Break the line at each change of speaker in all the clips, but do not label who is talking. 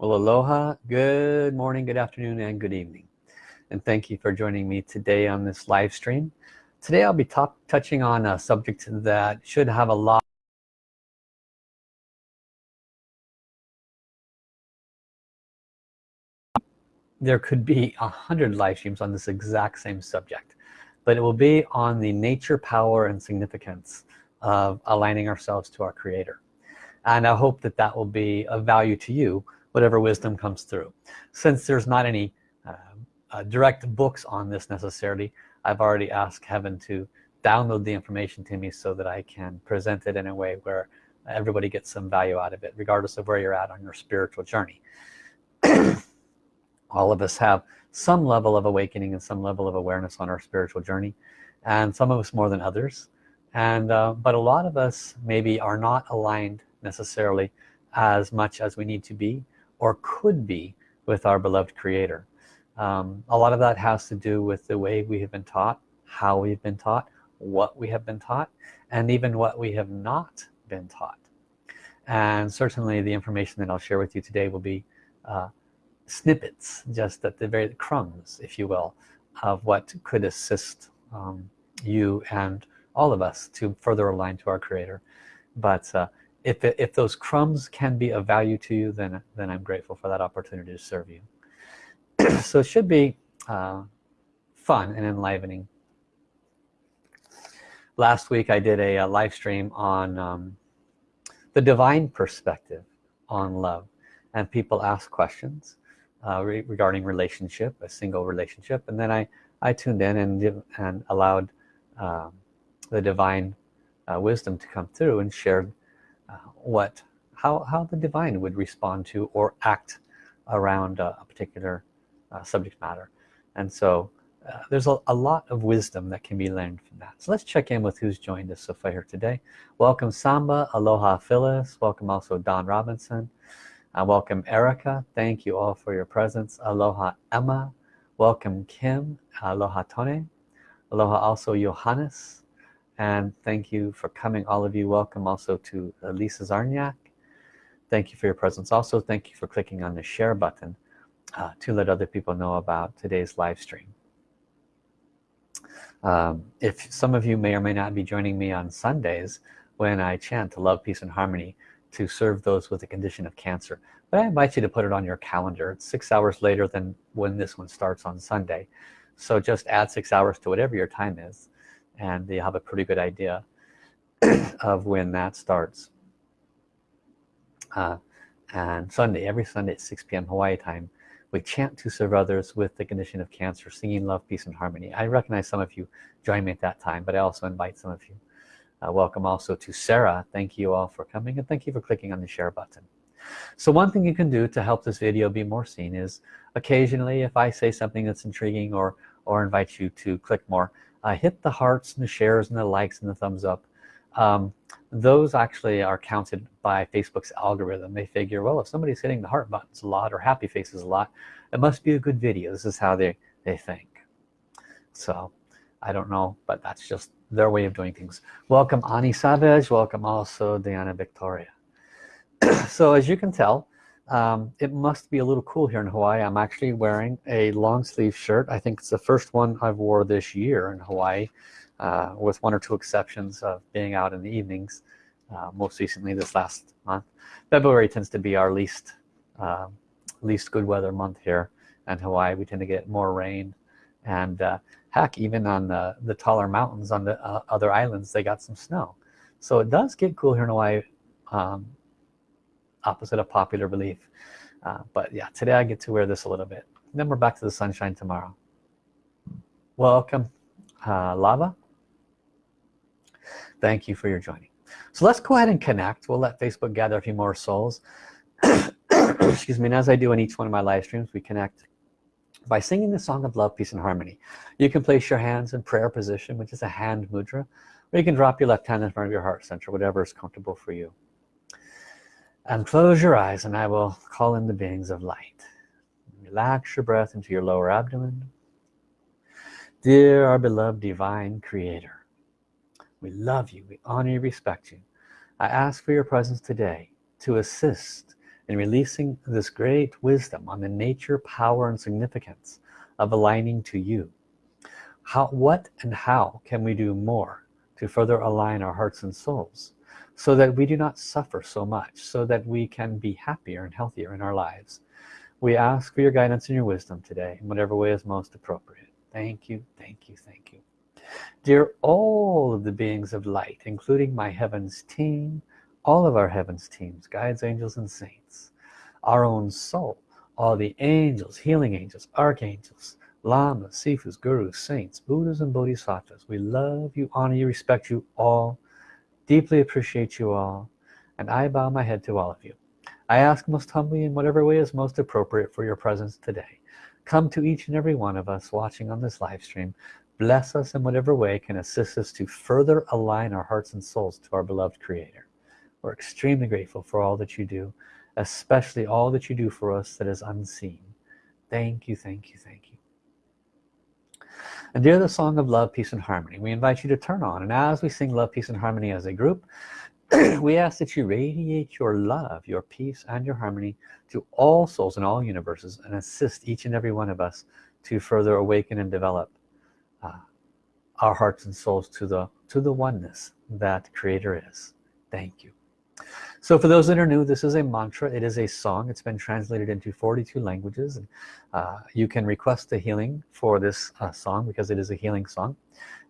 Well, aloha, good morning, good afternoon, and good evening. And thank you for joining me today on this live stream. Today I'll be touching on a subject that should have a lot there could be a hundred live streams on this exact same subject but it will be on the nature power and significance of aligning ourselves to our creator and I hope that that will be of value to you whatever wisdom comes through. Since there's not any uh, uh, direct books on this necessarily I've already asked heaven to download the information to me so that I can present it in a way where everybody gets some value out of it regardless of where you're at on your spiritual journey. All of us have some level of awakening and some level of awareness on our spiritual journey and some of us more than others. And uh, but a lot of us maybe are not aligned necessarily as much as we need to be or could be with our beloved creator. Um, a lot of that has to do with the way we have been taught how we've been taught what we have been taught and even what we have not been taught. And certainly the information that I'll share with you today will be uh, snippets just at the very crumbs if you will of what could assist um, you and all of us to further align to our creator. But uh, if, it, if those crumbs can be of value to you then then I'm grateful for that opportunity to serve you. So it should be uh, fun and enlivening. Last week I did a, a live stream on um, the divine perspective on love and people ask questions uh, re regarding relationship a single relationship and then I I tuned in and and allowed um, the divine uh, wisdom to come through and shared what how, how the divine would respond to or act around a particular uh, subject matter. And so uh, there's a, a, lot of wisdom that can be learned from that. So let's check in with who's joined us so far here today. Welcome Samba aloha Phyllis. Welcome also Don Robinson. Uh, welcome Erica. Thank you all for your presence. Aloha Emma. Welcome Kim. Aloha Tone aloha also Johannes and thank you for coming all of you. Welcome also to Lisa Zarniak thank you for your presence. Also thank you for clicking on the share button uh, to let other people know about today's live stream. Um, if some of you may or may not be joining me on Sundays when I chant to love peace and harmony to serve those with a condition of cancer but I invite you to put it on your calendar. It's six hours later than when this one starts on Sunday. So just add six hours to whatever your time is and you have a pretty good idea of when that starts. Uh, and Sunday every Sunday at 6 p.m. Hawaii time we chant to serve others with the condition of cancer singing love peace and harmony. I recognize some of you join me at that time but I also invite some of you uh, welcome also to Sarah. Thank you all for coming and thank you for clicking on the share button. So one thing you can do to help this video be more seen is occasionally if I say something that's intriguing or or invite you to click more uh, hit the hearts and the shares and the likes and the thumbs up. Um, those actually are counted by Facebook's algorithm. They figure well if somebody's hitting the heart buttons a lot or happy faces a lot it must be a good video. This is how they they think. So I don't know but that's just their way of doing things. Welcome Ani Savage. Welcome also Diana Victoria. So as you can tell um, it must be a little cool here in Hawaii. I'm actually wearing a long sleeve shirt. I think it's the first one I've wore this year in Hawaii uh, with one or two exceptions of being out in the evenings uh, most recently this last month. February tends to be our least uh, least good weather month here in Hawaii. We tend to get more rain and uh, heck even on the the taller mountains on the uh, other islands they got some snow. So it does get cool here in Hawaii um, opposite of popular belief. Uh, but yeah today I get to wear this a little bit. Then we're back to the sunshine tomorrow. Welcome uh, lava. Thank you for your joining. So let's go ahead and connect. We'll let Facebook gather a few more souls. Excuse me. And as I do in each one of my live streams we connect by singing the song of love peace and harmony. You can place your hands in prayer position which is a hand mudra or you can drop your left hand in front of your heart center whatever is comfortable for you and close your eyes and I will call in the beings of light. Relax your breath into your lower abdomen. Dear our beloved divine creator we love you we honor you respect you. I ask for your presence today to assist in releasing this great wisdom on the nature power and significance of aligning to you. How what and how can we do more to further align our hearts and souls so that we do not suffer so much so that we can be happier and healthier in our lives. We ask for your guidance and your wisdom today in whatever way is most appropriate. Thank you thank you thank you. Dear all of the beings of light including my heavens team all of our heavens teams guides angels and saints our own soul all the angels healing angels archangels lamas sifus gurus saints buddhas and bodhisattvas we love you honor you respect you all deeply appreciate you all and I bow my head to all of you. I ask most humbly in whatever way is most appropriate for your presence today. Come to each and every one of us watching on this live stream. Bless us in whatever way can assist us to further align our hearts and souls to our beloved creator. We're extremely grateful for all that you do especially all that you do for us that is unseen. Thank you thank you thank you and dear the song of love peace and harmony we invite you to turn on and as we sing love peace and harmony as a group we ask that you radiate your love your peace and your harmony to all souls in all universes and assist each and every one of us to further awaken and develop uh, our hearts and souls to the to the oneness that creator is. Thank you so for those that are new this is a mantra. It is a song. It's been translated into 42 languages and uh, you can request a healing for this uh, song because it is a healing song.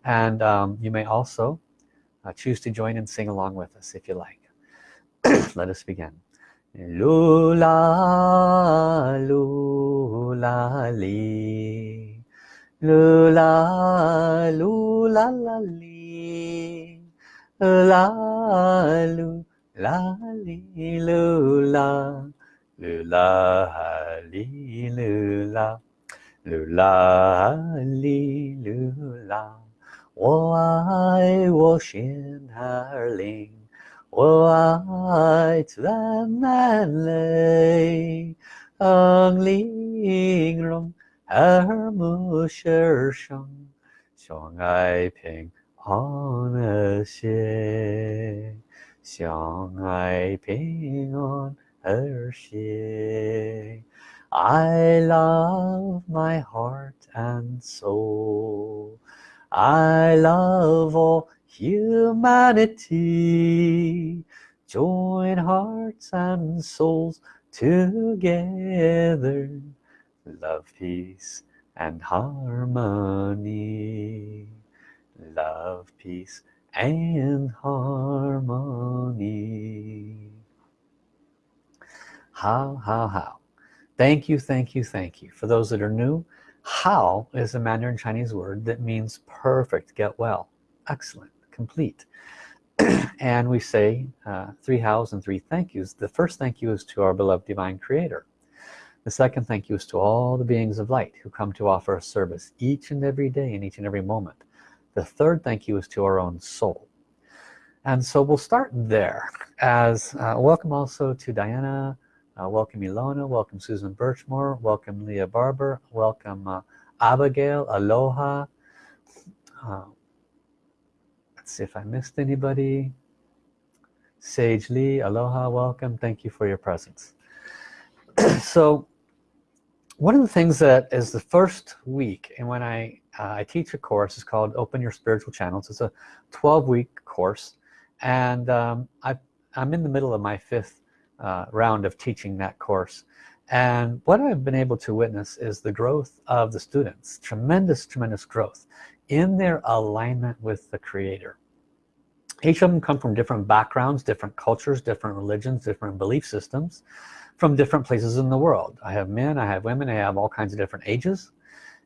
And um, you may also uh, choose to join and sing along with us if you like. Let us begin. Lula lula li. Lula, lula, la, li. La, 啦哩噜啦，噜啦哈哩噜啦，噜啦哈哩噜啦。我爱我心儿灵，我爱咱们嘞。红玲容，耳目舌声，相爱平安的心。相爱平安和谐。I love my heart and soul. I love all humanity. Join hearts and souls together love peace and harmony love peace and harmony. How how how. Thank you thank you thank you. For those that are new how is a Mandarin Chinese word that means perfect get well excellent complete? And we say uh, three hows and three thank yous. The first thank you is to our beloved divine creator. The second thank you is to all the beings of light who come to offer a service each and every day and each and every moment. The third thank you is to our own soul. And so we'll start there as uh, welcome also to Diana, uh, welcome Ilona, welcome Susan Birchmore, welcome Leah Barber, welcome uh, Abigail, Aloha. Uh, let's see if I missed anybody. Sage Lee, Aloha, welcome. Thank you for your presence. so one of the things that is the first week and when I uh, I teach a course is called open your spiritual channels. It's a 12 week course and um, I, I'm in the middle of my fifth uh, round of teaching that course. And what I've been able to witness is the growth of the students tremendous tremendous growth in their alignment with the creator. Each of them come from different backgrounds different cultures different religions different belief systems from different places in the world. I have men I have women I have all kinds of different ages.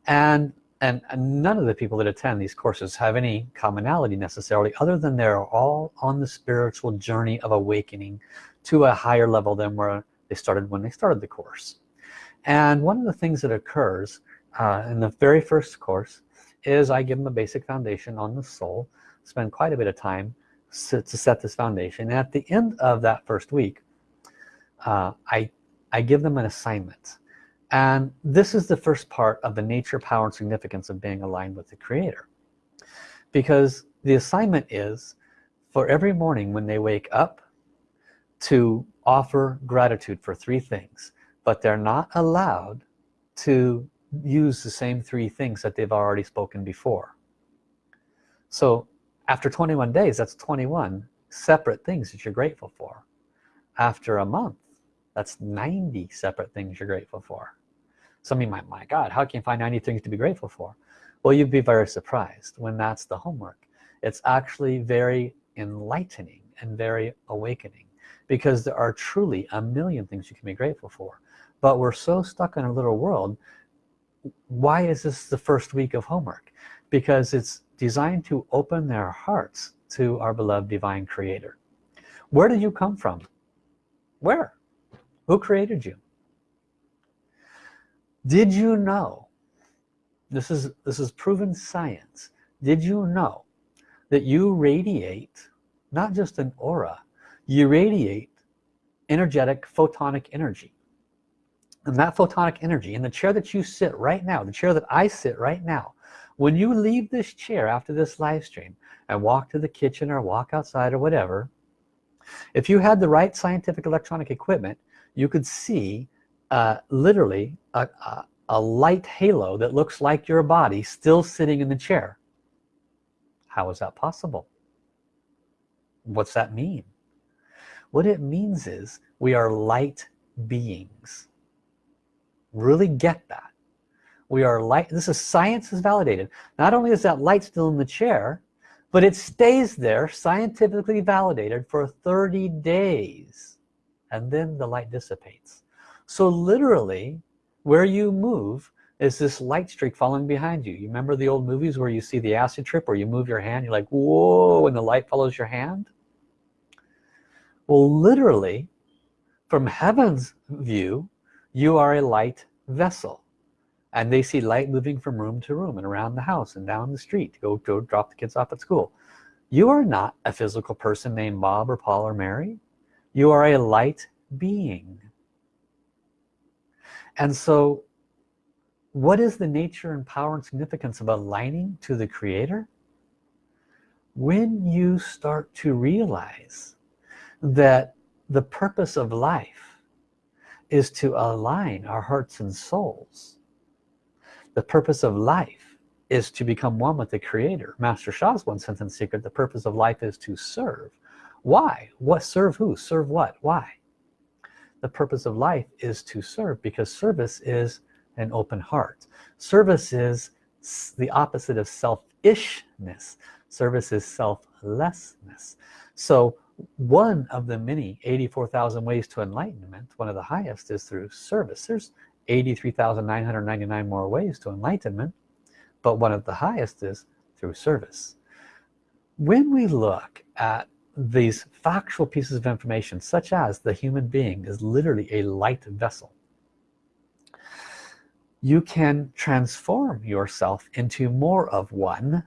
And and, and none of the people that attend these courses have any commonality necessarily other than they're all on the spiritual journey of awakening to a higher level than where they started when they started the course. And one of the things that occurs uh, in the very first course is I give them a basic foundation on the soul spend quite a bit of time to set this foundation. And at the end of that first week uh, I, I give them an assignment. And this is the first part of the nature power and significance of being aligned with the creator. Because the assignment is for every morning when they wake up to offer gratitude for three things but they're not allowed to use the same three things that they've already spoken before. So after 21 days that's 21 separate things that you're grateful for. After a month that's 90 separate things you're grateful for. Some of you might my god how can you find 90 things to be grateful for? Well you'd be very surprised when that's the homework. It's actually very enlightening and very awakening because there are truly a million things you can be grateful for. But we're so stuck in a little world why is this the first week of homework? Because it's designed to open their hearts to our beloved divine creator. Where did you come from? Where who created you? Did you know this is this is proven science did you know that you radiate not just an aura you radiate energetic photonic energy? And that photonic energy in the chair that you sit right now the chair that I sit right now when you leave this chair after this live stream and walk to the kitchen or walk outside or whatever if you had the right scientific electronic equipment you could see uh, literally a, a, a light halo that looks like your body still sitting in the chair. How is that possible? What's that mean? What it means is we are light beings. Really get that. We are light this is science is validated. Not only is that light still in the chair but it stays there scientifically validated for 30 days and then the light dissipates. So literally where you move is this light streak falling behind you. You remember the old movies where you see the acid trip where you move your hand you're like whoa and the light follows your hand? Well literally from heaven's view you are a light vessel. And they see light moving from room to room and around the house and down the street to go, go drop the kids off at school. You are not a physical person named Bob or Paul or Mary you are a light being. And so what is the nature and power and significance of aligning to the creator? When you start to realize that the purpose of life is to align our hearts and souls the purpose of life is to become one with the creator. Master Sha's one sentence secret the purpose of life is to serve why? What serve who? Serve what? Why? The purpose of life is to serve because service is an open heart. Service is the opposite of selfishness. Service is selflessness. So one of the many 84,000 ways to enlightenment one of the highest is through service. There's 83,999 more ways to enlightenment but one of the highest is through service. When we look at these factual pieces of information such as the human being is literally a light vessel you can transform yourself into more of one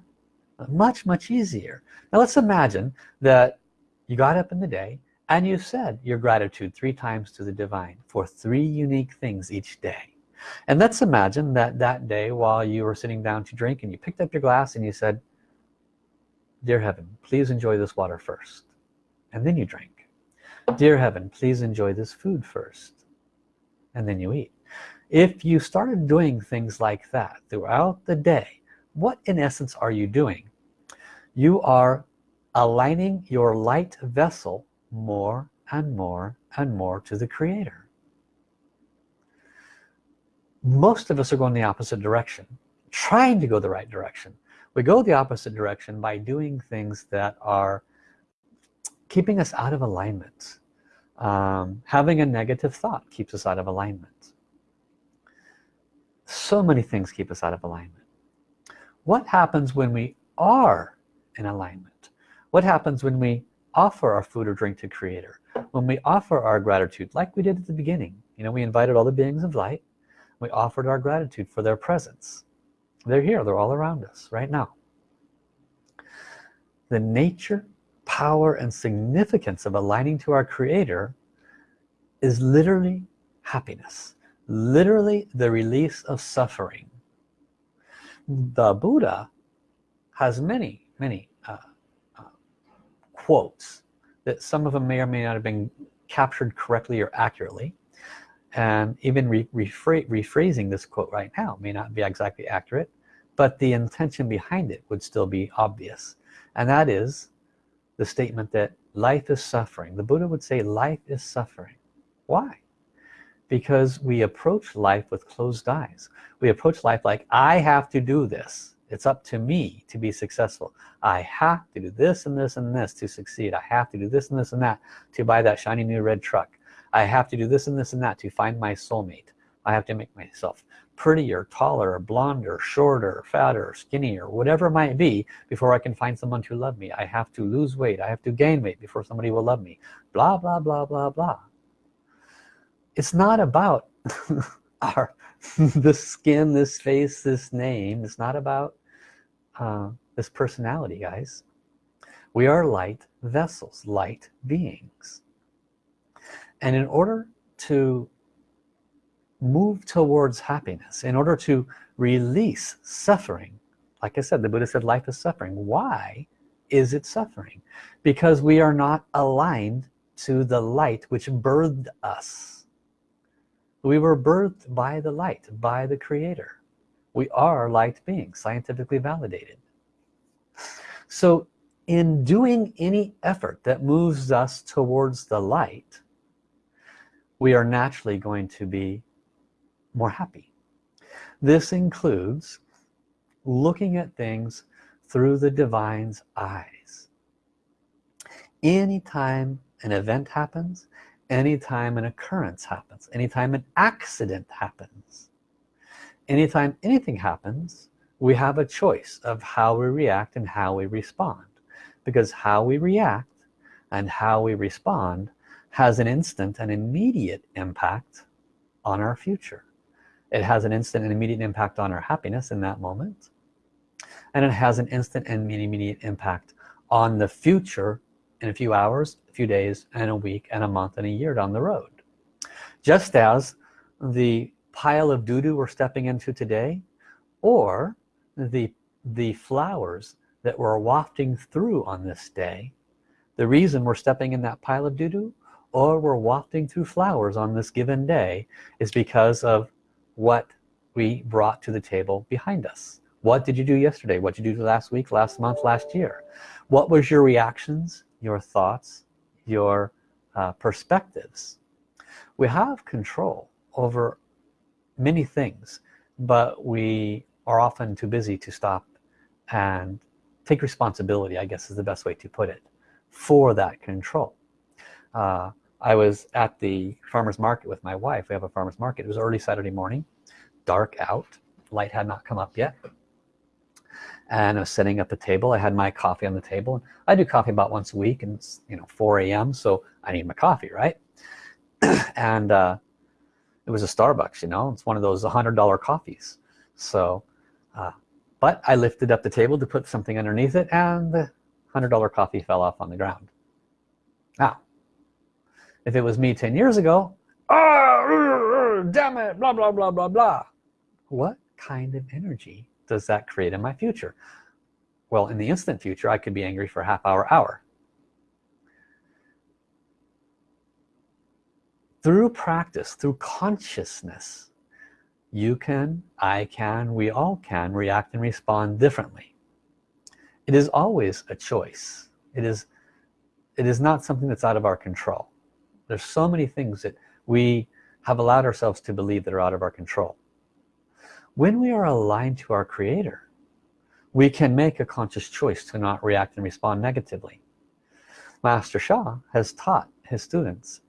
much much easier. Now let's imagine that you got up in the day and you said your gratitude three times to the divine for three unique things each day. And let's imagine that that day while you were sitting down to drink and you picked up your glass and you said dear heaven please enjoy this water first. And then you drink. Dear heaven please enjoy this food first. And then you eat. If you started doing things like that throughout the day what in essence are you doing? You are aligning your light vessel more and more and more to the creator. Most of us are going the opposite direction trying to go the right direction we go the opposite direction by doing things that are keeping us out of alignment. Um, having a negative thought keeps us out of alignment. So many things keep us out of alignment. What happens when we are in alignment? What happens when we offer our food or drink to creator? When we offer our gratitude like we did at the beginning you know we invited all the beings of light. We offered our gratitude for their presence they're here. They're all around us right now. The nature power and significance of aligning to our creator is literally happiness literally the release of suffering. The Buddha has many many uh, uh, quotes that some of them may or may not have been captured correctly or accurately. And even re rephrasing this quote right now may not be exactly accurate but the intention behind it would still be obvious. And that is the statement that life is suffering. The Buddha would say life is suffering. Why? Because we approach life with closed eyes. We approach life like I have to do this. It's up to me to be successful. I have to do this and this and this to succeed. I have to do this and this and that to buy that shiny new red truck. I have to do this and this and that to find my soulmate. I have to make myself prettier taller blonder shorter fatter skinnier whatever it might be before I can find someone to love me. I have to lose weight. I have to gain weight before somebody will love me. Blah blah blah blah blah. It's not about our this skin this face this name. It's not about uh, this personality guys. We are light vessels light beings. And in order to move towards happiness in order to release suffering. Like I said the Buddha said life is suffering. Why is it suffering? Because we are not aligned to the light which birthed us. We were birthed by the light by the creator. We are light beings scientifically validated. So in doing any effort that moves us towards the light we are naturally going to be more happy. This includes looking at things through the divine's eyes. Anytime an event happens anytime an occurrence happens anytime an accident happens anytime anything happens we have a choice of how we react and how we respond. Because how we react and how we respond has an instant and immediate impact on our future it has an instant and immediate impact on our happiness in that moment. And it has an instant and immediate impact on the future in a few hours a few days and a week and a month and a year down the road. Just as the pile of doo-doo we're stepping into today or the the flowers that we're wafting through on this day the reason we're stepping in that pile of doo-doo or we're wafting through flowers on this given day is because of what we brought to the table behind us. What did you do yesterday? What did you do last week last month last year? What was your reactions your thoughts your uh, perspectives? We have control over many things but we are often too busy to stop and take responsibility I guess is the best way to put it for that control. Uh, I was at the farmers market with my wife. We have a farmers market. It was early Saturday morning dark out light had not come up yet. And I was sitting at the table. I had my coffee on the table. I do coffee about once a week and it's you know 4 a.m. so I need my coffee right? And uh, it was a Starbucks you know it's one of those $100 coffees. So uh, but I lifted up the table to put something underneath it and the $100 coffee fell off on the ground. Now if it was me 10 years ago oh, damn it blah blah blah blah blah. What kind of energy does that create in my future? Well in the instant future I could be angry for a half hour hour. Through practice through consciousness you can I can we all can react and respond differently. It is always a choice. It is it is not something that's out of our control there's so many things that we have allowed ourselves to believe that are out of our control. When we are aligned to our creator we can make a conscious choice to not react and respond negatively. Master Sha has taught his students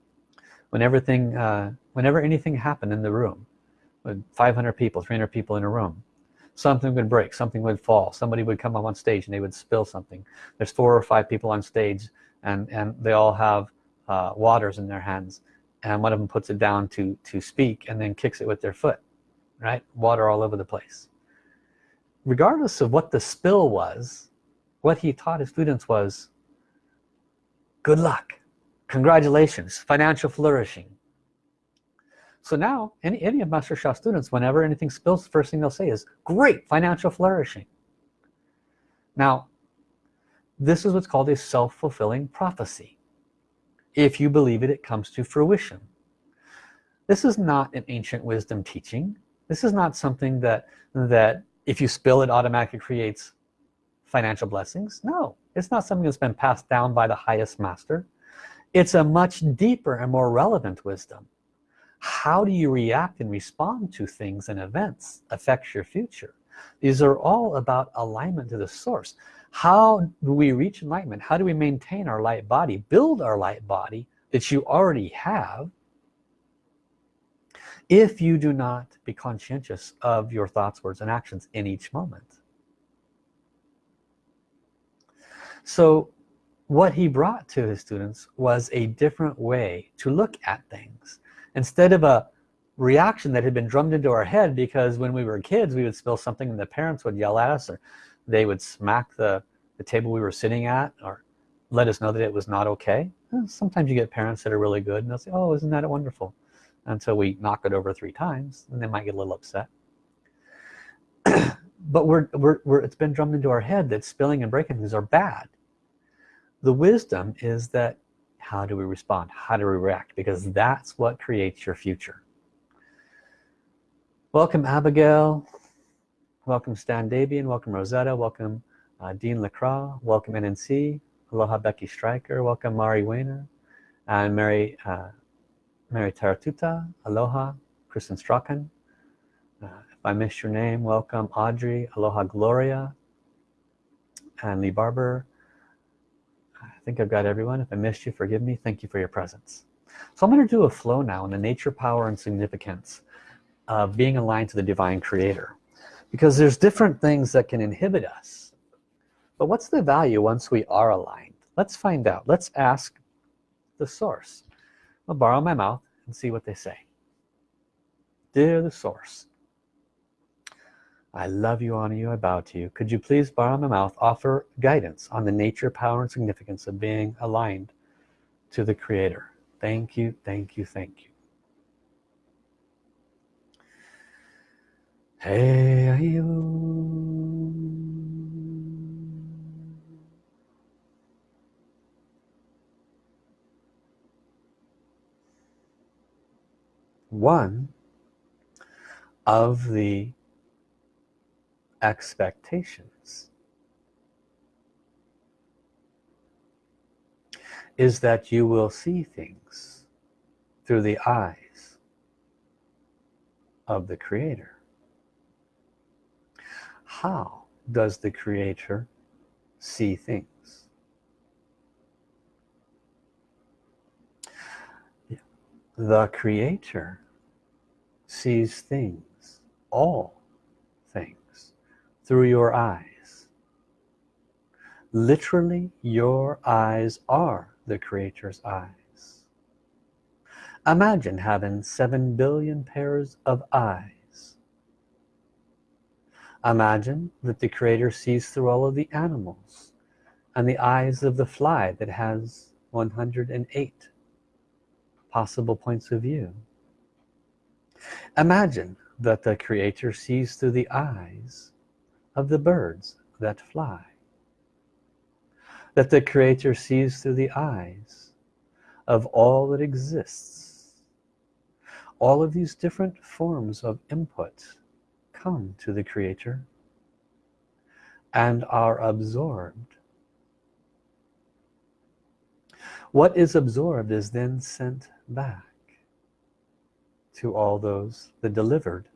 when everything uh, whenever anything happened in the room with 500 people 300 people in a room something would break something would fall somebody would come up on stage and they would spill something. There's four or five people on stage and and they all have uh, waters in their hands and one of them puts it down to to speak and then kicks it with their foot right? Water all over the place. Regardless of what the spill was what he taught his students was good luck. Congratulations. Financial flourishing. So now any, any of Master Sha students whenever anything spills the first thing they'll say is great financial flourishing. Now this is what's called a self-fulfilling prophecy if you believe it it comes to fruition. This is not an ancient wisdom teaching. This is not something that that if you spill it automatically creates financial blessings. No it's not something that's been passed down by the highest master. It's a much deeper and more relevant wisdom. How do you react and respond to things and events affects your future? These are all about alignment to the source how do we reach enlightenment? How do we maintain our light body build our light body that you already have if you do not be conscientious of your thoughts words and actions in each moment? So what he brought to his students was a different way to look at things. Instead of a reaction that had been drummed into our head because when we were kids we would spill something and the parents would yell at us or they would smack the, the table we were sitting at or let us know that it was not okay. Sometimes you get parents that are really good and they'll say oh isn't that wonderful? Until we knock it over three times and they might get a little upset. But we're, we're, we're it's been drummed into our head that spilling and breaking things are bad. The wisdom is that how do we respond? How do we react? Because that's what creates your future. Welcome Abigail welcome Stan Davian. Welcome Rosetta. Welcome uh, Dean LaCroix. Welcome NNC aloha Becky Stryker. Welcome Mari Weiner. And Mary uh, Mary Taratuta. Aloha Kristen Strachan. Uh, if I missed your name welcome Audrey. Aloha Gloria. And Lee Barber. I think I've got everyone. If I missed you forgive me. Thank you for your presence. So I'm going to do a flow now on the nature power and significance of being aligned to the divine creator because there's different things that can inhibit us but what's the value once we are aligned let's find out let's ask the source I'll borrow my mouth and see what they say dear the source I love you, honor you, I bow to you. Could you please, borrow my mouth, offer guidance on the nature, power, and significance of being aligned to the Creator? Thank you, thank you, thank you. Hey, you. One of the expectations is that you will see things through the eyes of the creator how does the creator see things? The creator sees things all things through your eyes. Literally your eyes are the creator's eyes. Imagine having seven billion pairs of eyes imagine that the creator sees through all of the animals and the eyes of the fly that has 108 possible points of view. Imagine that the creator sees through the eyes of the birds that fly. That the creator sees through the eyes of all that exists. All of these different forms of input come to the creator and are absorbed. What is absorbed is then sent back to all those that delivered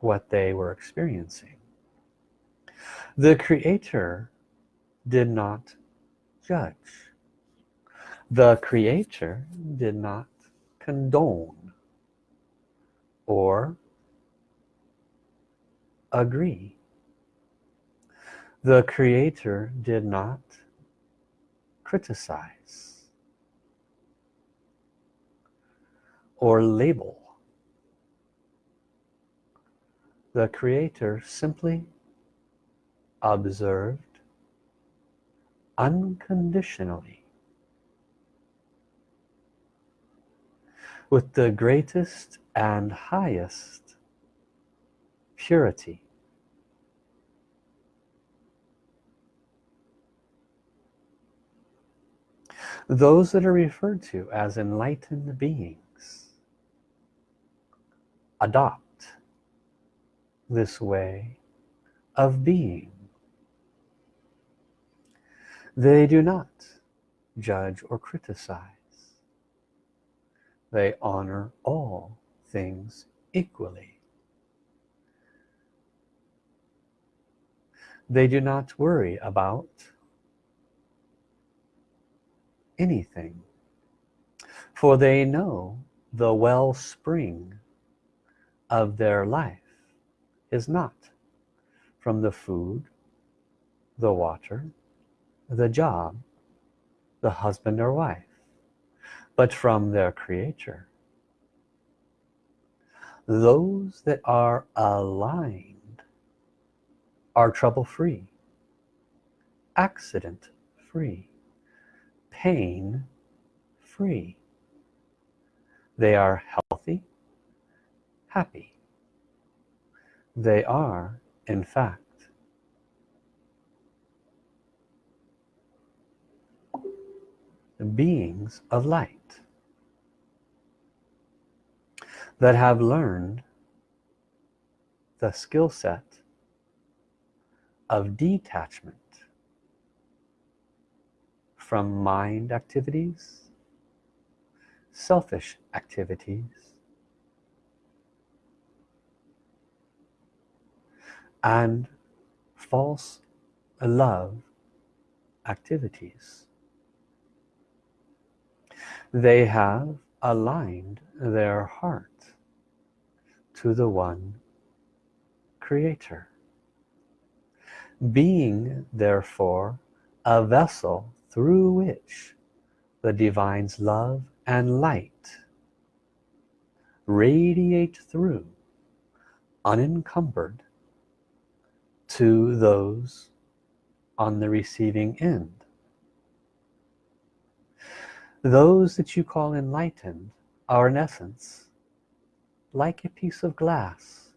what they were experiencing. The creator did not judge. The creator did not condone or agree. The creator did not criticize or label. The creator simply observed unconditionally. With the greatest and highest purity. Those that are referred to as enlightened beings adopt this way of being. They do not judge or criticize. They honor all things equally. They do not worry about anything for they know the wellspring of their life is not from the food the water the job the husband or wife but from their creator those that are aligned are trouble free accident free pain free they are healthy happy. They are in fact beings of light that have learned the skill set of detachment from mind activities selfish activities and false love activities. They have aligned their heart to the one creator. Being therefore a vessel through which the divine's love and light radiate through unencumbered to those on the receiving end. Those that you call enlightened are in essence like a piece of glass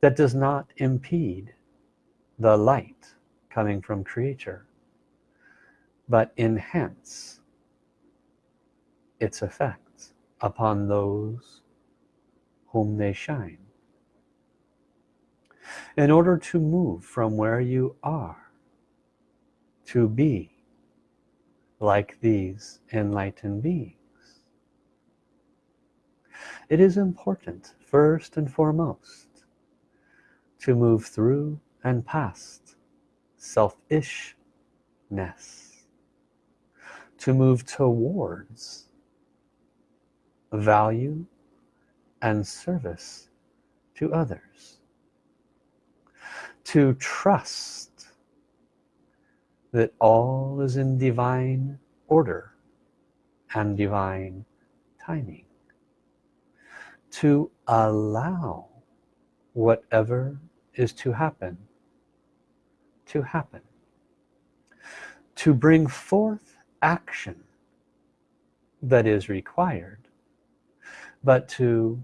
that does not impede the light coming from creator but enhance its effects upon those whom they shine. In order to move from where you are to be like these enlightened beings it is important first and foremost to move through and past selfishness to move towards value and service to others to trust that all is in divine order and divine timing to allow whatever is to happen to happen. To bring forth action that is required but to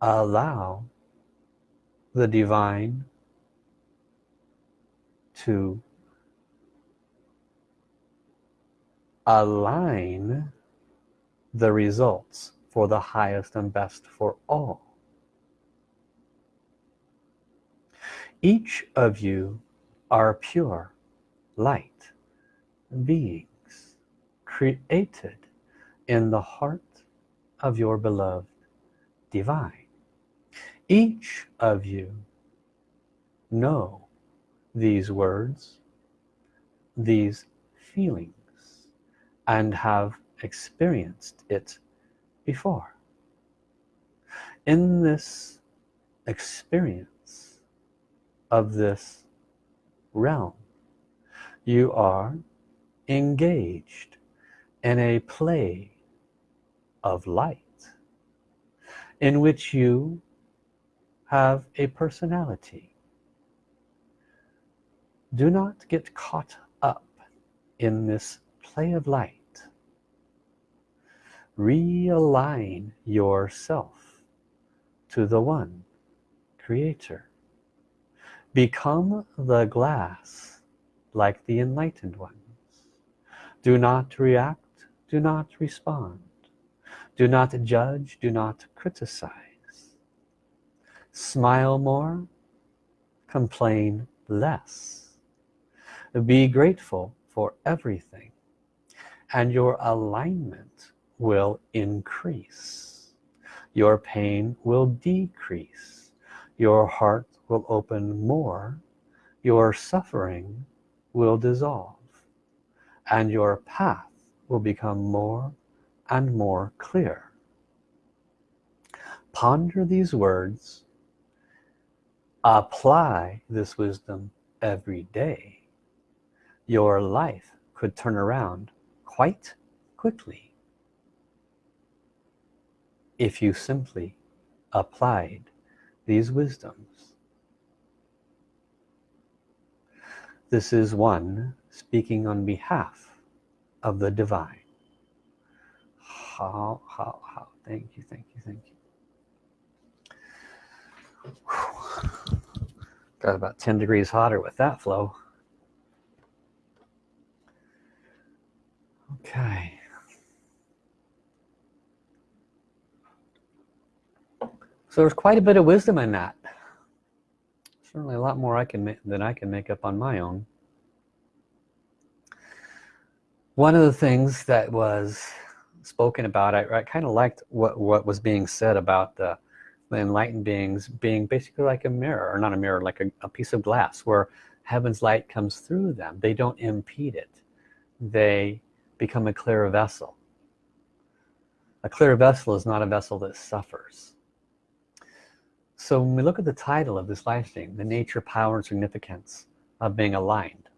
allow the divine to align the results for the highest and best for all. Each of you are pure light beings created in the heart of your beloved divine. Each of you know these words these feelings and have experienced it before. In this experience of this realm you are engaged in a play of light in which you have a personality. Do not get caught up in this play of light realign yourself to the one creator. Become the glass like the enlightened ones. Do not react do not respond. Do not judge do not criticize. Smile more complain less. Be grateful for everything and your alignment will increase. Your pain will decrease. Your heart will open more. Your suffering will dissolve. And your path will become more and more clear. Ponder these words. Apply this wisdom every day. Your life could turn around quite quickly if you simply applied these wisdoms. This is one speaking on behalf of the divine. How how how? Thank you thank you thank you. Got about 10 degrees hotter with that flow. Okay so there's quite a bit of wisdom in that. Certainly a lot more I can than I can make up on my own. One of the things that was spoken about I, I kind of liked what what was being said about the the enlightened beings being basically like a mirror or not a mirror like a, a piece of glass where heaven's light comes through them. They don't impede it. They become a clear vessel. A clear vessel is not a vessel that suffers so when we look at the title of this live stream the nature power and significance of being aligned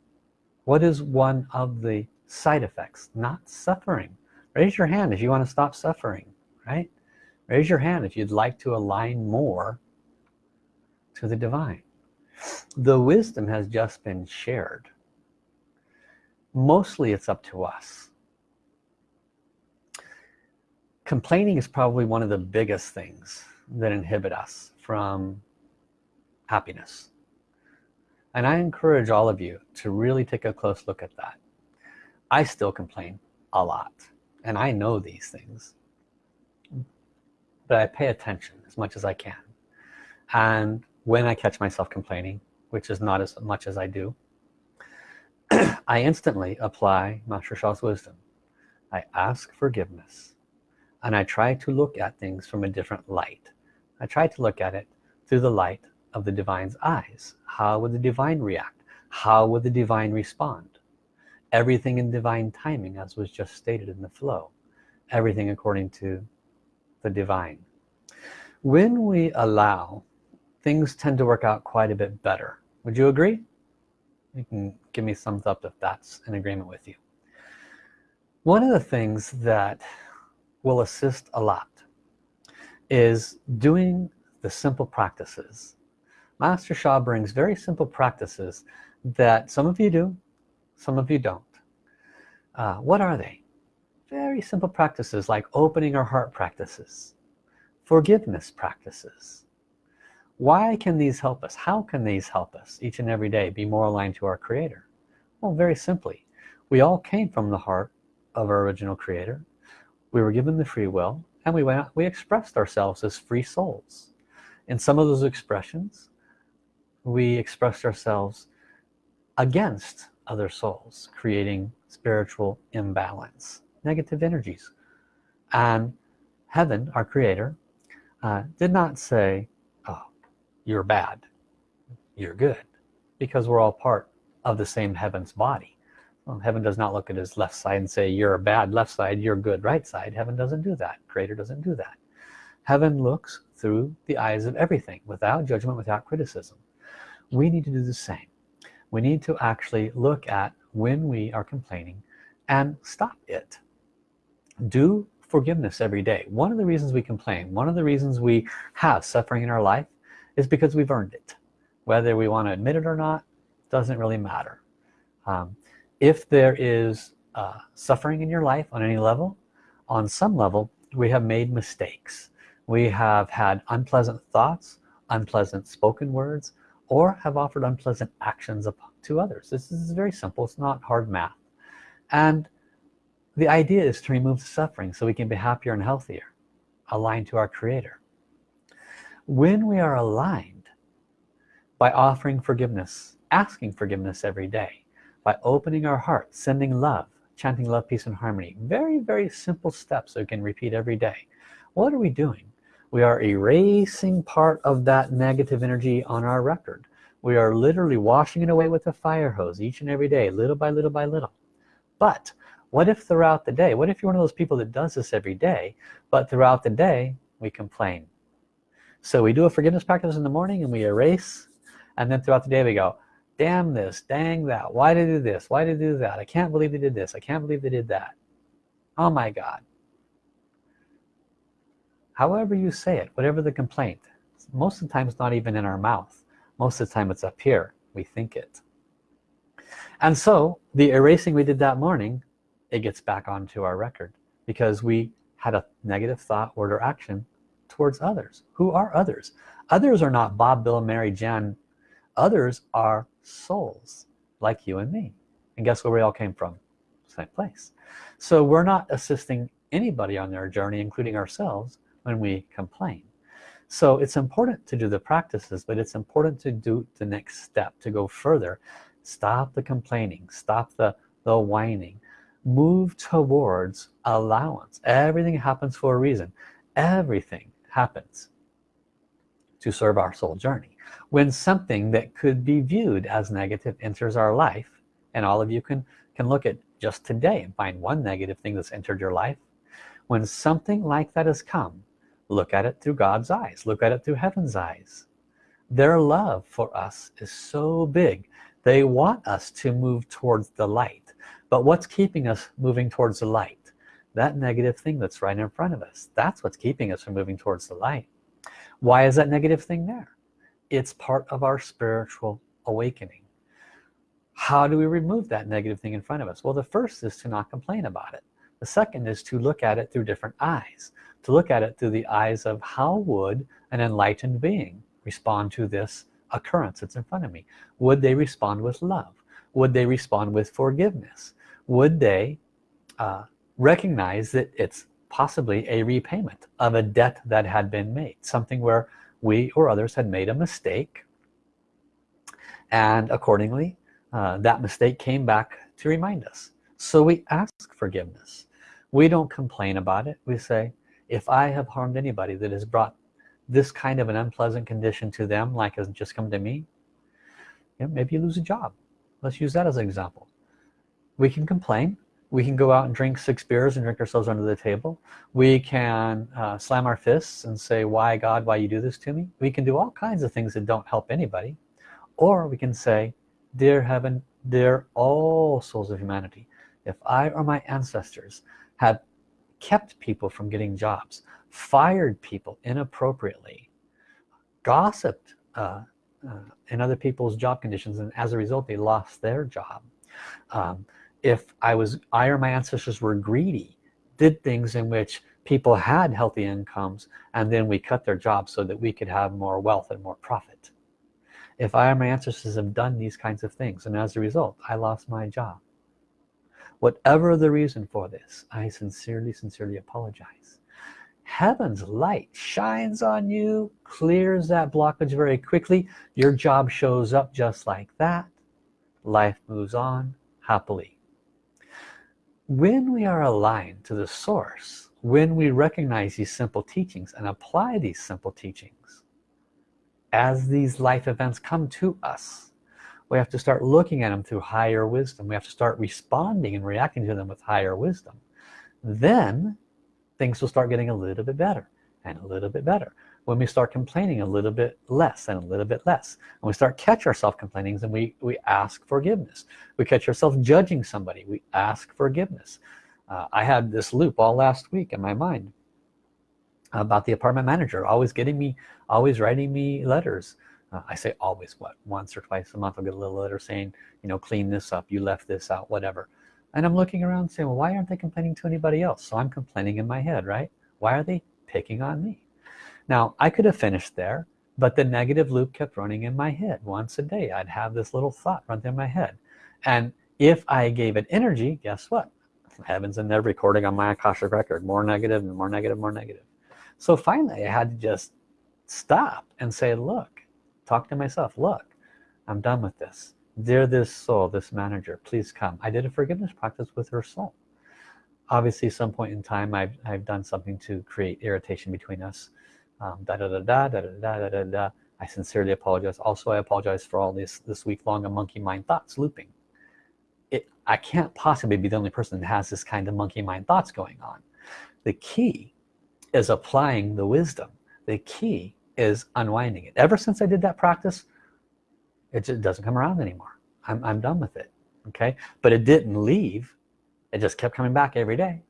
what is one of the side effects? Not suffering. Raise your hand if you want to stop suffering right? Raise your hand if you'd like to align more to the divine. The wisdom has just been shared. Mostly it's up to us. Complaining is probably one of the biggest things that inhibit us from happiness. And I encourage all of you to really take a close look at that. I still complain a lot and I know these things but I pay attention as much as I can. And when I catch myself complaining which is not as much as I do I instantly apply Master Sha's wisdom. I ask forgiveness and I try to look at things from a different light I try to look at it through the light of the divine's eyes. How would the divine react? How would the divine respond? Everything in divine timing as was just stated in the flow. Everything according to the divine. When we allow things tend to work out quite a bit better. Would you agree? You can give me thumbs up if that's in agreement with you. One of the things that will assist a lot is doing the simple practices. Master Sha brings very simple practices that some of you do some of you don't. Uh, what are they? Very simple practices like opening our heart practices forgiveness practices. Why can these help us? How can these help us each and every day be more aligned to our creator? Well very simply we all came from the heart of our original creator. We were given the free will and we went we expressed ourselves as free souls. In some of those expressions we expressed ourselves against other souls creating spiritual imbalance negative energies. And heaven our creator uh, did not say oh you're bad. You're good. Because we're all part of the same heaven's body well, heaven does not look at his left side and say you're a bad left side you're good right side. Heaven doesn't do that. Creator doesn't do that. Heaven looks through the eyes of everything without judgment without criticism. We need to do the same. We need to actually look at when we are complaining and stop it. Do forgiveness every day. One of the reasons we complain one of the reasons we have suffering in our life is because we've earned it. Whether we want to admit it or not doesn't really matter. Um, if there is uh, suffering in your life on any level on some level we have made mistakes. We have had unpleasant thoughts unpleasant spoken words or have offered unpleasant actions to others. This is very simple. It's not hard math. And the idea is to remove the suffering so we can be happier and healthier aligned to our creator. When we are aligned by offering forgiveness asking forgiveness every day by opening our heart sending love chanting love peace and harmony. Very very simple steps that we can repeat every day. What are we doing? We are erasing part of that negative energy on our record. We are literally washing it away with a fire hose each and every day little by little by little. But what if throughout the day what if you're one of those people that does this every day but throughout the day we complain? So we do a forgiveness practice in the morning and we erase and then throughout the day we go damn this dang that why did they do this why did they do that I can't believe they did this I can't believe they did that. Oh my god. However you say it whatever the complaint most of the time it's not even in our mouth. Most of the time it's up here. We think it. And so the erasing we did that morning it gets back onto our record because we had a negative thought word or action towards others. Who are others? Others are not Bob Bill Mary Jan others are souls like you and me. And guess where we all came from? Same place. So we're not assisting anybody on their journey including ourselves when we complain. So it's important to do the practices but it's important to do the next step to go further. Stop the complaining. Stop the the whining. Move towards allowance. Everything happens for a reason. Everything happens to serve our soul journey when something that could be viewed as negative enters our life and all of you can can look at just today and find one negative thing that's entered your life when something like that has come look at it through God's eyes look at it through heaven's eyes. Their love for us is so big. They want us to move towards the light. But what's keeping us moving towards the light? That negative thing that's right in front of us. That's what's keeping us from moving towards the light. Why is that negative thing there it's part of our spiritual awakening. How do we remove that negative thing in front of us? Well the first is to not complain about it. The second is to look at it through different eyes to look at it through the eyes of how would an enlightened being respond to this occurrence that's in front of me? Would they respond with love? Would they respond with forgiveness? Would they uh, recognize that it's possibly a repayment of a debt that had been made something where we or others had made a mistake. And accordingly uh, that mistake came back to remind us. So we ask forgiveness. We don't complain about it. We say if I have harmed anybody that has brought this kind of an unpleasant condition to them like has just come to me you know, maybe you lose a job. Let's use that as an example. We can complain we can go out and drink six beers and drink ourselves under the table. We can uh, slam our fists and say why God why you do this to me? We can do all kinds of things that don't help anybody. Or we can say dear heaven dear all souls of humanity if I or my ancestors had kept people from getting jobs fired people inappropriately gossiped uh, uh, in other people's job conditions and as a result they lost their job um, if I was I or my ancestors were greedy did things in which people had healthy incomes and then we cut their jobs so that we could have more wealth and more profit. If I or my ancestors have done these kinds of things and as a result I lost my job. Whatever the reason for this I sincerely sincerely apologize. Heaven's light shines on you clears that blockage very quickly. Your job shows up just like that. Life moves on happily when we are aligned to the source when we recognize these simple teachings and apply these simple teachings as these life events come to us we have to start looking at them through higher wisdom. We have to start responding and reacting to them with higher wisdom. Then things will start getting a little bit better and a little bit better when we start complaining a little bit less and a little bit less. And we start catch ourselves complaining then we we ask forgiveness. We catch ourselves judging somebody. We ask forgiveness. Uh, I had this loop all last week in my mind about the apartment manager always getting me always writing me letters. Uh, I say always what once or twice a month I'll get a little letter saying you know clean this up. You left this out whatever. And I'm looking around saying well why aren't they complaining to anybody else? So I'm complaining in my head right? Why are they picking on me now I could have finished there but the negative loop kept running in my head once a day. I'd have this little thought run through my head. And if I gave it energy guess what? Heaven's in there recording on my Akashic record more negative and more negative more negative. So finally I had to just stop and say look talk to myself. Look I'm done with this. Dear this soul this manager please come. I did a forgiveness practice with her soul. Obviously some point in time I've, I've done something to create irritation between us um, da, da, da, da, da, da, da, da, da. I sincerely apologize. Also I apologize for all this this week long of monkey mind thoughts looping. It I can't possibly be the only person that has this kind of monkey mind thoughts going on. The key is applying the wisdom. The key is unwinding it. Ever since I did that practice it just doesn't come around anymore. I'm, I'm done with it okay? But it didn't leave. It just kept coming back every day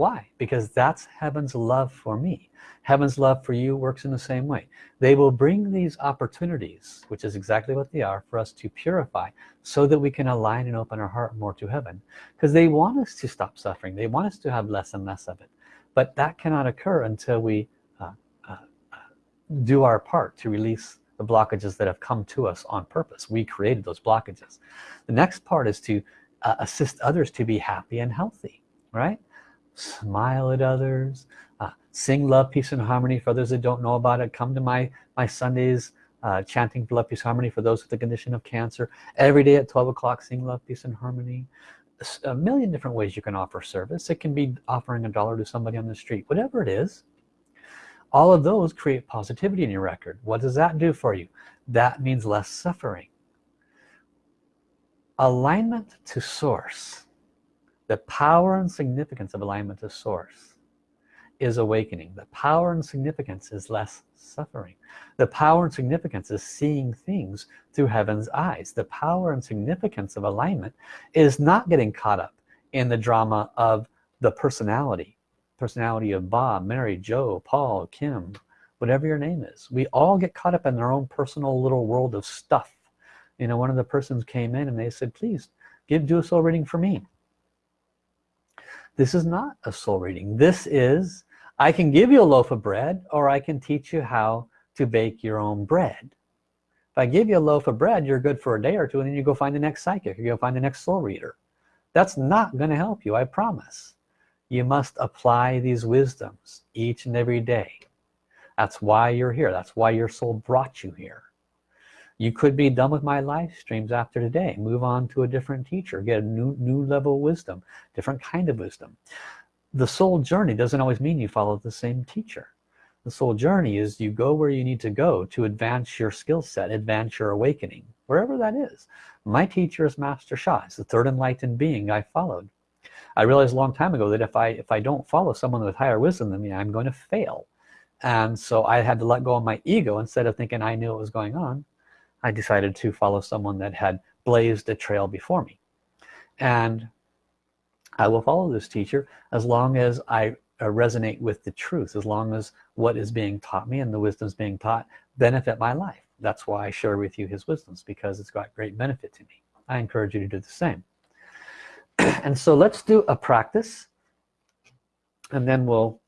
why? Because that's heaven's love for me. Heaven's love for you works in the same way. They will bring these opportunities which is exactly what they are for us to purify so that we can align and open our heart more to heaven. Because they want us to stop suffering. They want us to have less and less of it. But that cannot occur until we uh, uh, do our part to release the blockages that have come to us on purpose. We created those blockages. The next part is to uh, assist others to be happy and healthy right smile at others uh, sing love peace and harmony. For others that don't know about it come to my my Sundays uh, chanting love peace harmony for those with the condition of cancer. Every day at 12 o'clock sing love peace and harmony. A million different ways you can offer service. It can be offering a dollar to somebody on the street whatever it is. All of those create positivity in your record. What does that do for you? That means less suffering. Alignment to source the power and significance of alignment to source is awakening the power and significance is less suffering the power and significance is seeing things through heaven's eyes the power and significance of alignment is not getting caught up in the drama of the personality personality of Bob, Mary, Joe, Paul, Kim, whatever your name is. We all get caught up in our own personal little world of stuff. You know, one of the persons came in and they said, please give do a soul reading for me. This is not a soul reading. This is, I can give you a loaf of bread or I can teach you how to bake your own bread. If I give you a loaf of bread, you're good for a day or two and then you go find the next psychic, you go find the next soul reader. That's not going to help you, I promise you must apply these wisdoms each and every day that's why you're here that's why your soul brought you here you could be done with my live streams after today. Move on to a different teacher. Get a new new level of wisdom different kind of wisdom. The soul journey doesn't always mean you follow the same teacher. The soul journey is you go where you need to go to advance your skill set advance your awakening wherever that is. My teacher is master Sha it's the third enlightened being I followed. I realized a long time ago that if I if I don't follow someone with higher wisdom than me I'm going to fail. And so I had to let go of my ego instead of thinking I knew what was going on I decided to follow someone that had blazed a trail before me. And I will follow this teacher as long as I uh, resonate with the truth as long as what is being taught me and the wisdoms being taught benefit my life. That's why I share with you his wisdoms because it's got great benefit to me. I encourage you to do the same. And so let's do a practice and then we'll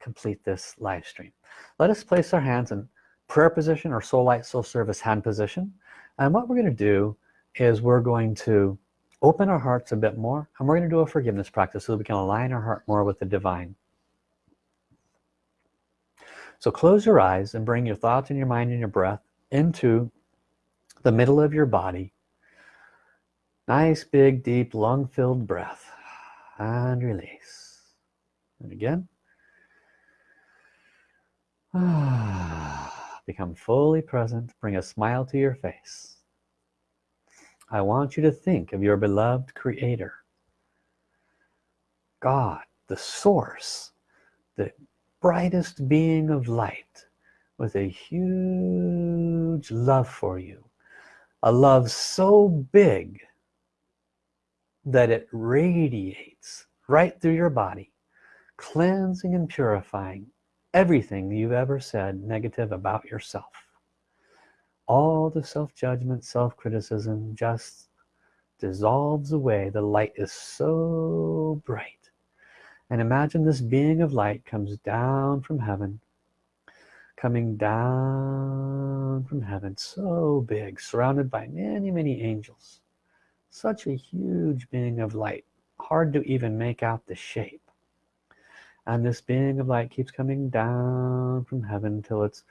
complete this live stream. Let us place our hands in prayer position or soul light soul service hand position. And what we're going to do is we're going to open our hearts a bit more and we're going to do a forgiveness practice so that we can align our heart more with the divine. So close your eyes and bring your thoughts and your mind and your breath into the middle of your body. Nice big deep lung filled breath. And release. And again. Ah. Become fully present. Bring a smile to your face. I want you to think of your beloved creator. God, the source, the brightest being of light with a huge love for you. A love so big that it radiates right through your body cleansing and purifying everything you've ever said negative about yourself. All the self-judgment self-criticism just dissolves away. The light is so bright. And imagine this being of light comes down from heaven coming down from heaven so big surrounded by many many angels. Such a huge being of light hard to even make out the shape and this being of light keeps coming down from heaven till it's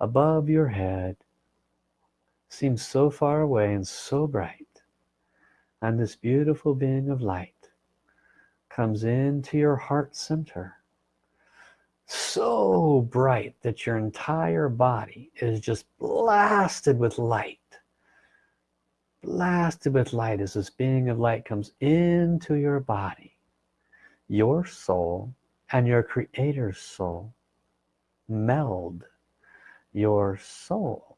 above your head. Seems so far away and so bright. And this beautiful being of light comes into your heart center. So bright that your entire body is just blasted with light. Blasted with light as this being of light comes into your body your soul and your creator's soul meld your soul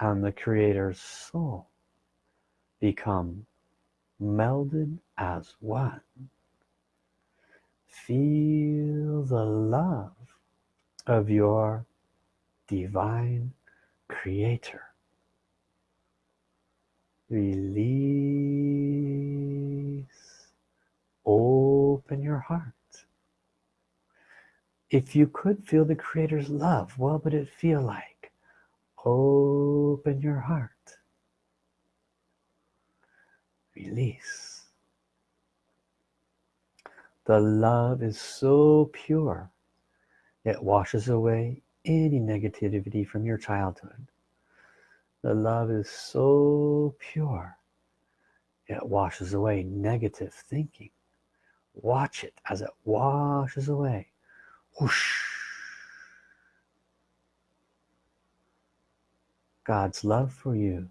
and the creator's soul become melded as one. Feel the love of your divine creator. Release open your heart if you could feel the creator's love what would it feel like? Open your heart. Release. The love is so pure it washes away any negativity from your childhood. The love is so pure it washes away negative thinking. Watch it as it washes away whoosh. God's love for you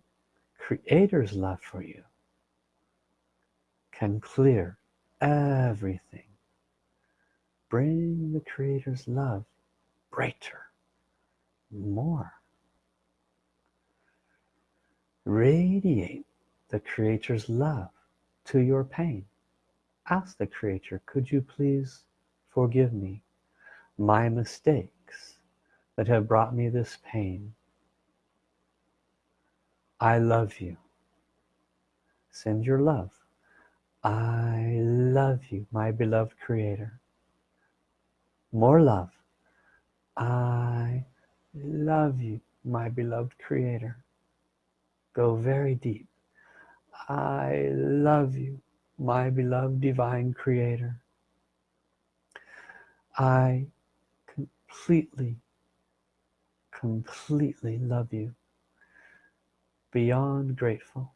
creator's love for you can clear everything. Bring the creator's love brighter more. Radiate the creator's love to your pain. Ask the creator could you please forgive me my mistakes that have brought me this pain. I love you. Send your love. I love you my beloved creator. More love. I love you my beloved creator. Go very deep. I love you my beloved divine creator. I completely completely love you. Beyond grateful.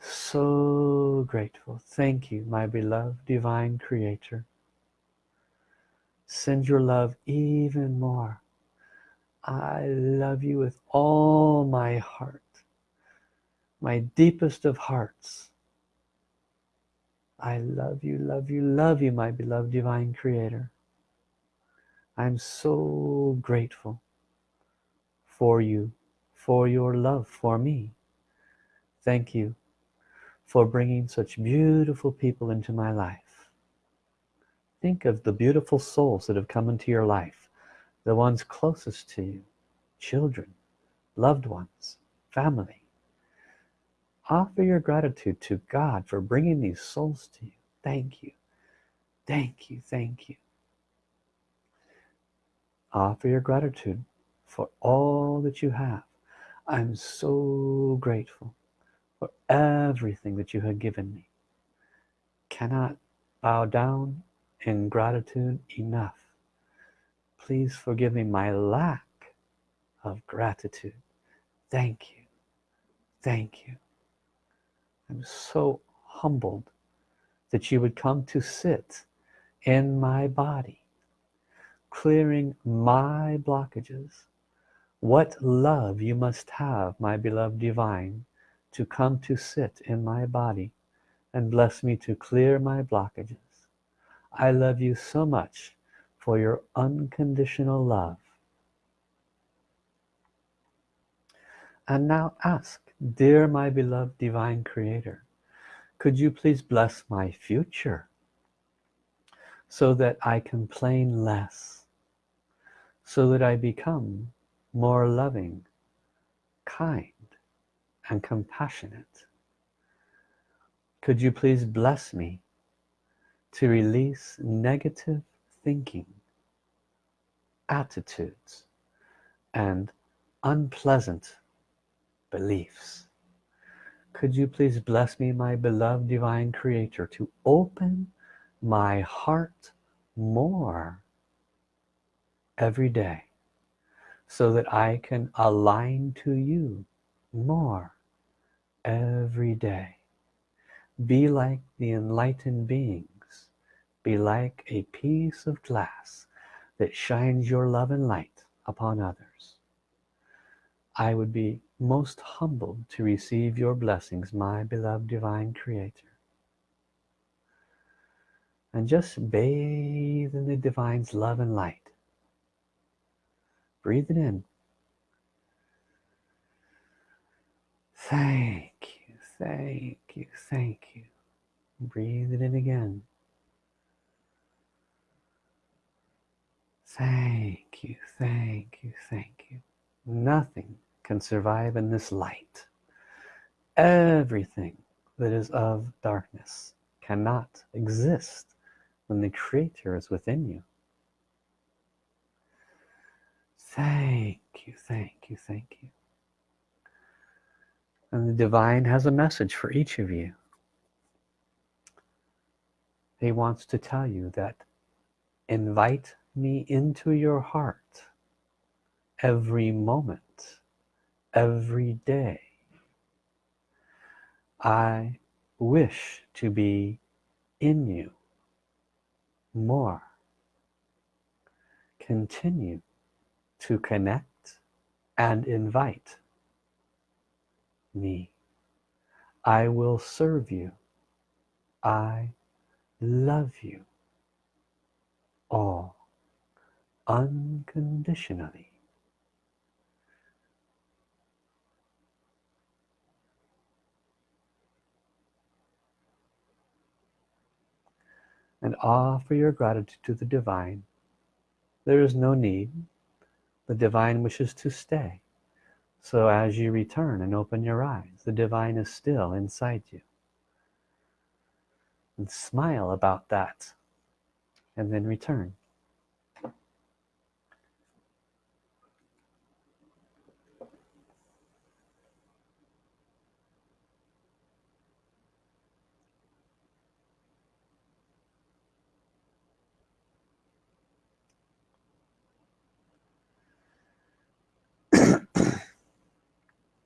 So grateful. Thank you my beloved divine creator. Send your love even more. I love you with all my heart. My deepest of hearts. I love you love you love you my beloved divine creator I'm so grateful for you for your love for me. Thank you for bringing such beautiful people into my life. Think of the beautiful souls that have come into your life the ones closest to you children loved ones family. Offer your gratitude to God for bringing these souls to you. Thank you. Thank you. Thank you offer your gratitude for all that you have. I'm so grateful for everything that you have given me. Cannot bow down in gratitude enough. Please forgive me my lack of gratitude. Thank you. Thank you. I'm so humbled that you would come to sit in my body clearing my blockages. What love you must have my beloved divine to come to sit in my body and bless me to clear my blockages. I love you so much for your unconditional love. And now ask dear my beloved divine creator could you please bless my future so that I complain less so that I become more loving kind and compassionate. Could you please bless me to release negative thinking attitudes and unpleasant beliefs? Could you please bless me my beloved divine creator to open my heart more every day so that I can align to you more every day. Be like the enlightened beings. Be like a piece of glass that shines your love and light upon others. I would be most humbled to receive your blessings my beloved divine creator. And just bathe in the divine's love and light breathe it in. Thank you thank you thank you. Breathe it in again. Thank you thank you thank you. Nothing can survive in this light. Everything that is of darkness cannot exist when the creator is within you thank you thank you thank you. And the divine has a message for each of you. He wants to tell you that invite me into your heart every moment every day. I wish to be in you more. Continue to connect and invite me. I will serve you. I love you all unconditionally. And offer your gratitude to the divine. There is no need the divine wishes to stay. So as you return and open your eyes the divine is still inside you. And smile about that and then return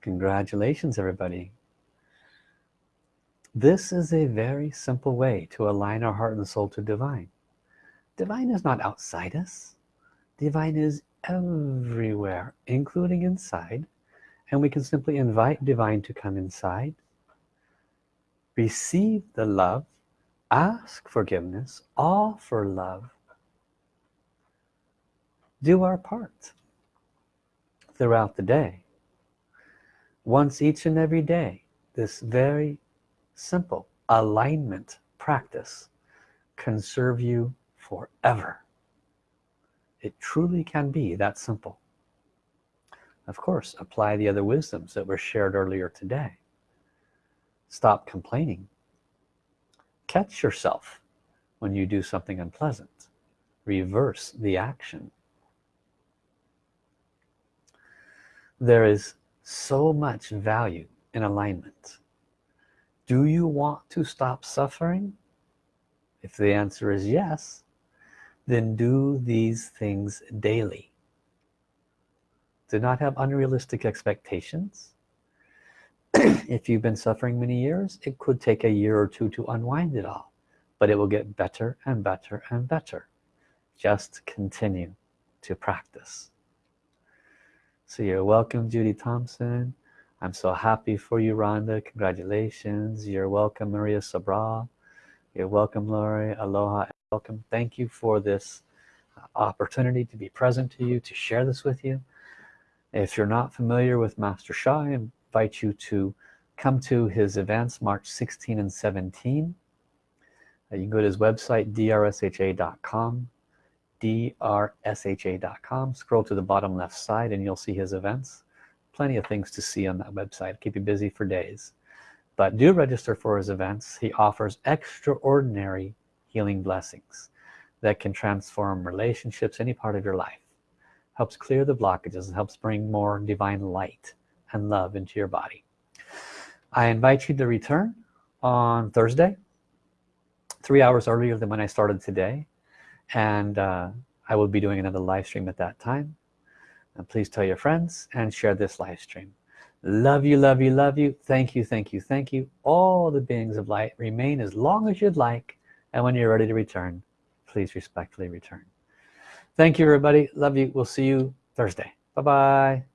congratulations everybody. This is a very simple way to align our heart and soul to divine. Divine is not outside us. Divine is everywhere including inside and we can simply invite divine to come inside receive the love ask forgiveness offer love do our part throughout the day once each and every day this very simple alignment practice can serve you forever. It truly can be that simple. Of course apply the other wisdoms that were shared earlier today. Stop complaining. Catch yourself when you do something unpleasant. Reverse the action. There is so much value in alignment. Do you want to stop suffering? If the answer is yes then do these things daily. Do not have unrealistic expectations. If you've been suffering many years it could take a year or two to unwind it all but it will get better and better and better. Just continue to practice so you're welcome Judy Thompson. I'm so happy for you Rhonda. Congratulations. You're welcome Maria Sabra you're welcome Lori. Aloha welcome. Thank you for this uh, opportunity to be present to you to share this with you. If you're not familiar with Master Sha I invite you to come to his events March 16 and 17 uh, you can go to his website drsha.com drsha.com scroll to the bottom left side and you'll see his events. Plenty of things to see on that website. Keep you busy for days. But do register for his events. He offers extraordinary healing blessings that can transform relationships any part of your life. Helps clear the blockages and helps bring more divine light and love into your body. I invite you to return on Thursday three hours earlier than when I started today and uh, I will be doing another live stream at that time. And please tell your friends and share this live stream. Love you love you love you. Thank you thank you thank you. All the beings of light remain as long as you'd like. And when you're ready to return please respectfully return. Thank you everybody. Love you. We'll see you Thursday. Bye bye